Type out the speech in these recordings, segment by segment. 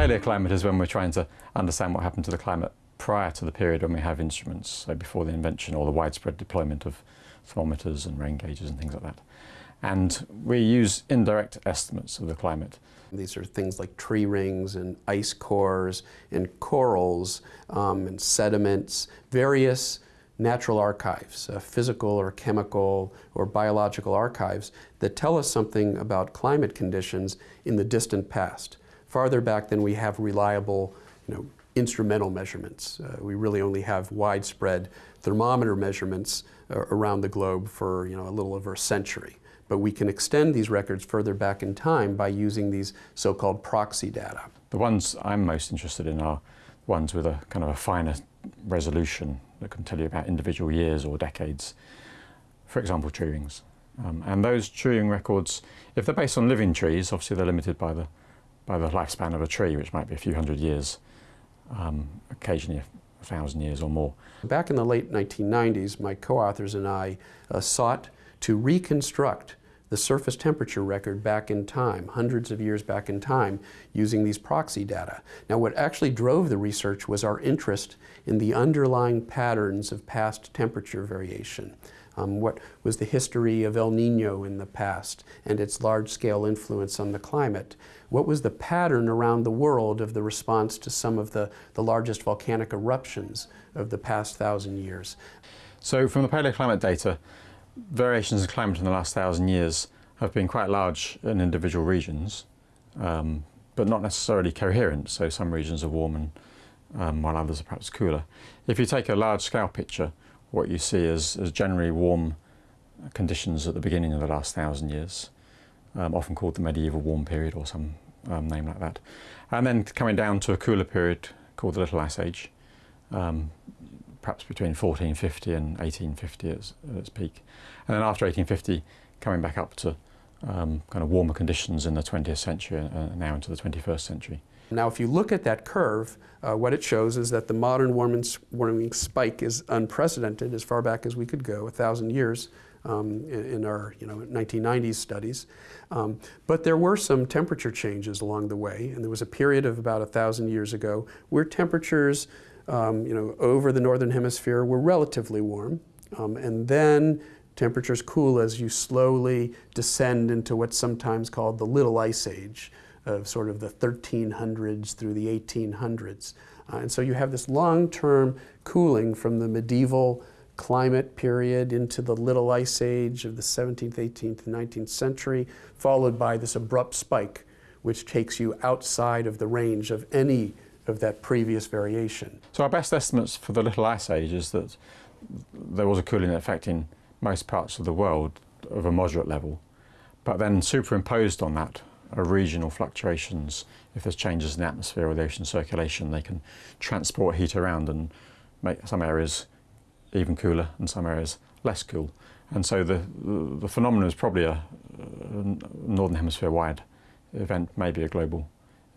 paleoclimate is when we're trying to understand what happened to the climate prior to the period when we have instruments, so before the invention or the widespread deployment of thermometers and rain gauges and things like that. And we use indirect estimates of the climate. These are things like tree rings and ice cores and corals um, and sediments, various natural archives, uh, physical or chemical or biological archives that tell us something about climate conditions in the distant past, farther back than we have reliable you know, instrumental measurements. Uh, we really only have widespread thermometer measurements uh, around the globe for you know, a little over a century. But we can extend these records further back in time by using these so-called proxy data. The ones I'm most interested in are ones with a kind of a finer resolution that can tell you about individual years or decades. For example, tree rings. Um, and those tree ring records, if they're based on living trees, obviously they're limited by the, by the lifespan of a tree, which might be a few hundred years, um, occasionally a thousand years or more. Back in the late 1990s, my co-authors and I uh, sought to reconstruct the surface temperature record back in time, hundreds of years back in time, using these proxy data. Now what actually drove the research was our interest in the underlying patterns of past temperature variation. Um, what was the history of El Nino in the past and its large-scale influence on the climate? What was the pattern around the world of the response to some of the, the largest volcanic eruptions of the past thousand years? So from the paleoclimate data, variations in climate in the last thousand years have been quite large in individual regions, um, but not necessarily coherent. So some regions are warm and um, while others are perhaps cooler. If you take a large scale picture, what you see is, is generally warm conditions at the beginning of the last thousand years, um, often called the medieval warm period or some um, name like that. And then coming down to a cooler period called the Little Ice Age, um, perhaps between 1450 and 1850 at, its peak. And then after 1850, coming back up to um, kind of warmer conditions in the 20th century and uh, now into the 21st century. Now if you look at that curve, uh, what it shows is that the modern warming, warming, spike is unprecedented as far back as we could go, a thousand years um, in, in, our you know, 1990s studies. Um, but there were some temperature changes along the way and there was a period of about a thousand years ago where temperatures um, you know, over the northern hemisphere were relatively warm. Um, and then temperatures cool as you slowly descend into what's sometimes called the Little Ice Age of sort of the 1300s through the 1800s. Uh, and so you have this long-term cooling from the medieval climate period into the Little Ice Age of the 17th, 18th, and 19th century, followed by this abrupt spike, which takes you outside of the range of any of that previous variation. So our best estimates for the Little Ice Age is that there was a cooling effect in most parts of the world of a moderate level, but then superimposed on that regional fluctuations. If there's changes in the atmosphere or the ocean circulation, they can transport heat around and make some areas even cooler and some areas less cool. And so the, the, phenomenon is probably a, a northern hemisphere wide event, maybe a global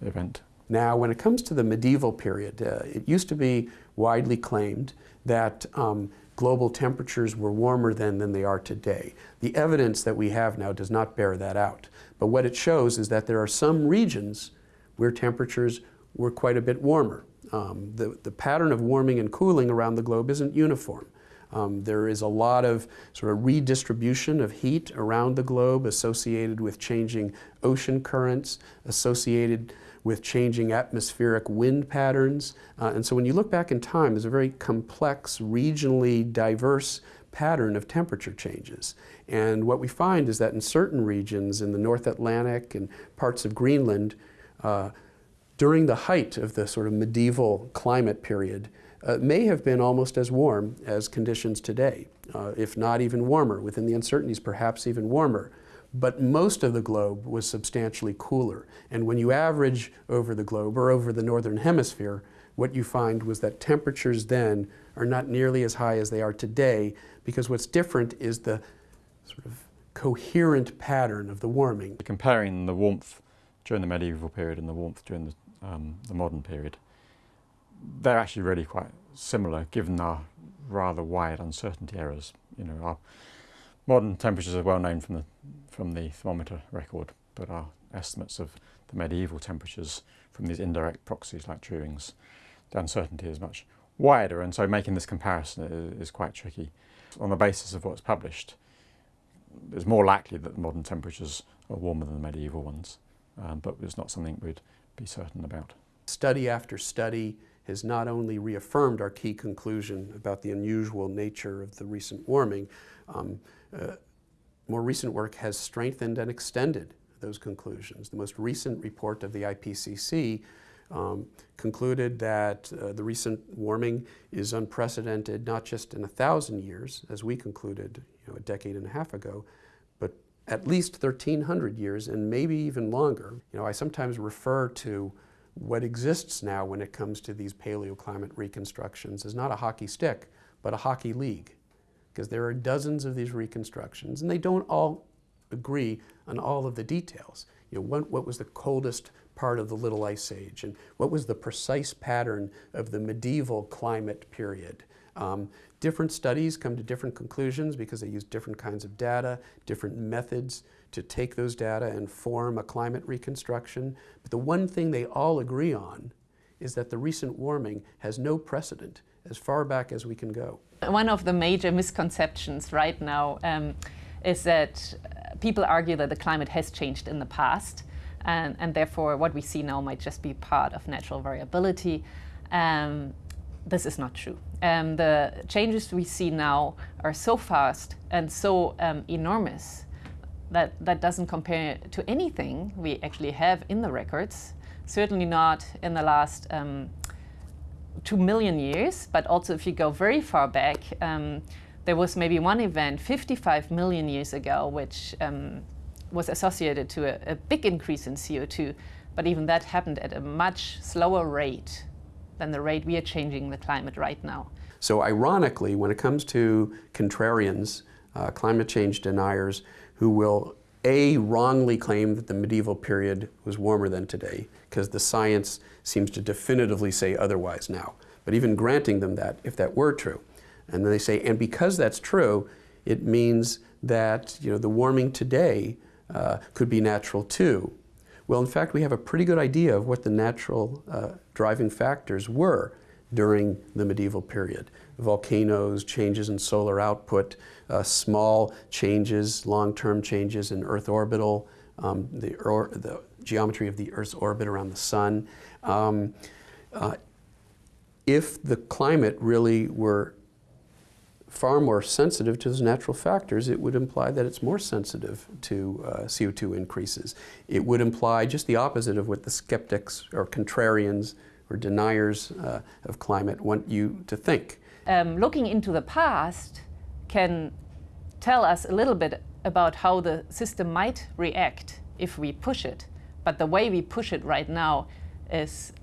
event. Now, when it comes to the medieval period, uh, it used to be widely claimed that um, global temperatures were warmer then than they are today. The evidence that we have now does not bear that out. But what it shows is that there are some regions where temperatures were quite a bit warmer. Um, the, the pattern of warming and cooling around the globe isn't uniform. Um, there is a lot of sort of redistribution of heat around the globe associated with changing ocean currents, associated with changing atmospheric wind patterns. Uh, and so when you look back in time, there's a very complex, regionally diverse pattern of temperature changes. And what we find is that in certain regions in the North Atlantic and parts of Greenland, uh, during the height of the sort of medieval climate period, uh, may have been almost as warm as conditions today, uh, if not even warmer, within the uncertainties perhaps even warmer but most of the globe was substantially cooler. And when you average over the globe or over the northern hemisphere, what you find was that temperatures then are not nearly as high as they are today because what's different is the sort of coherent pattern of the warming. Comparing the warmth during the medieval period and the warmth during the, um, the modern period, they're actually really quite similar given our rather wide uncertainty errors. You know, our modern temperatures are well known from the from the thermometer record, but our estimates of the medieval temperatures from these indirect proxies like tree rings, the uncertainty is much wider, and so making this comparison is, is quite tricky. On the basis of what's published, it's more likely that the modern temperatures are warmer than the medieval ones, um, but it's not something we'd be certain about. Study after study has not only reaffirmed our key conclusion about the unusual nature of the recent warming, um, uh, more recent work has strengthened and extended those conclusions. The most recent report of the IPCC um, concluded that uh, the recent warming is unprecedented not just in a thousand years, as we concluded you know, a decade and a half ago, but at least 1,300 years and maybe even longer. You know, I sometimes refer to what exists now when it comes to these paleoclimate reconstructions is not a hockey stick, but a hockey league. Because there are dozens of these reconstructions, and they don't all agree on all of the details. You know, what, what was the coldest part of the Little Ice Age, and what was the precise pattern of the medieval climate period. Um, different studies come to different conclusions because they use different kinds of data, different methods to take those data and form a climate reconstruction. But the one thing they all agree on is that the recent warming has no precedent as far back as we can go. One of the major misconceptions right now um, is that people argue that the climate has changed in the past and, and therefore what we see now might just be part of natural variability. Um, this is not true. Um, the changes we see now are so fast and so um, enormous that that doesn't compare to anything we actually have in the records. Certainly not in the last um, two million years, but also if you go very far back, um, there was maybe one event 55 million years ago, which um, was associated to a, a big increase in CO2, but even that happened at a much slower rate than the rate we are changing the climate right now. So ironically, when it comes to contrarians, uh, climate change deniers, who will A, wrongly claim that the medieval period was warmer than today, because the science seems to definitively say otherwise now. But even granting them that, if that were true, and then they say, and because that's true, it means that you know, the warming today uh, could be natural too. Well, in fact, we have a pretty good idea of what the natural uh, driving factors were during the medieval period. Volcanoes, changes in solar output, uh, small changes, long-term changes in Earth orbital, um, the, or, the, geometry of the Earth's orbit around the sun. Um, uh, if the climate really were far more sensitive to those natural factors, it would imply that it's more sensitive to uh, CO2 increases. It would imply just the opposite of what the skeptics or contrarians or deniers uh, of climate want you to think. Um, looking into the past can tell us a little bit about how the system might react if we push it. But the way we push it right now is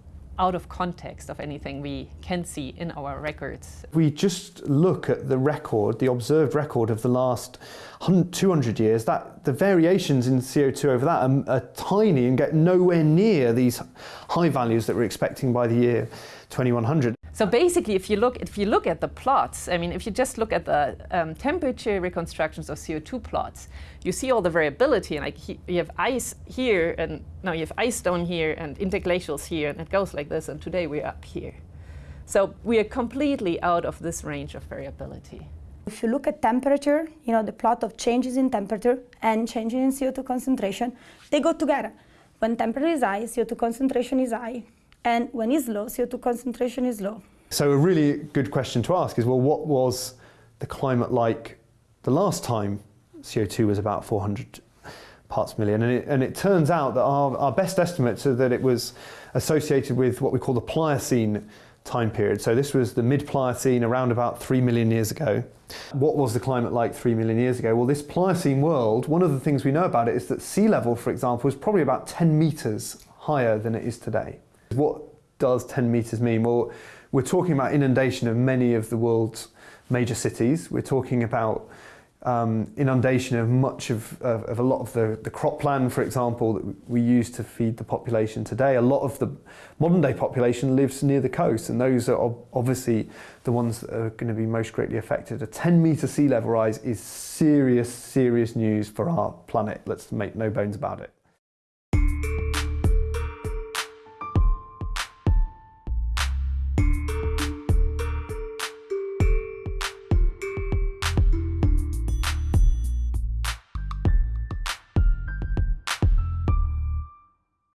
out of context of anything we can see in our records. We just look at the record, the observed record of the last 200 years, that the variations in CO2 over that are, are tiny and get nowhere near these high values that we're expecting by the year 2100. So basically, if you look if you look at the plots, I mean, if you just look at the um, temperature reconstructions of CO2 plots, you see all the variability. And like he, you have ice here, and now you have ice down here, and interglacials here, and it goes like this. And today we're up here. So we are completely out of this range of variability. If you look at temperature, you know, the plot of changes in temperature and changes in CO2 concentration, they go together. When temperature is high, CO2 concentration is high. And when it's low, CO2 concentration is low. So a really good question to ask is, well, what was the climate like the last time CO2 was about 400 parts per million? And it, and it turns out that our, our best estimates are that it was associated with what we call the Pliocene time period. So this was the mid-Pliocene around about 3 million years ago. What was the climate like 3 million years ago? Well, this Pliocene world, one of the things we know about it is that sea level, for example, was probably about 10 meters higher than it is today. What does 10 metres mean? Well, we're talking about inundation of many of the world's major cities. We're talking about um, inundation of much of, of, of, a lot of the, the cropland, for example, that we use to feed the population today. A lot of the modern day population lives near the coast, and those are obviously the ones that are going to be most greatly affected. A 10 metre sea level rise is serious, serious news for our planet. Let's make no bones about it.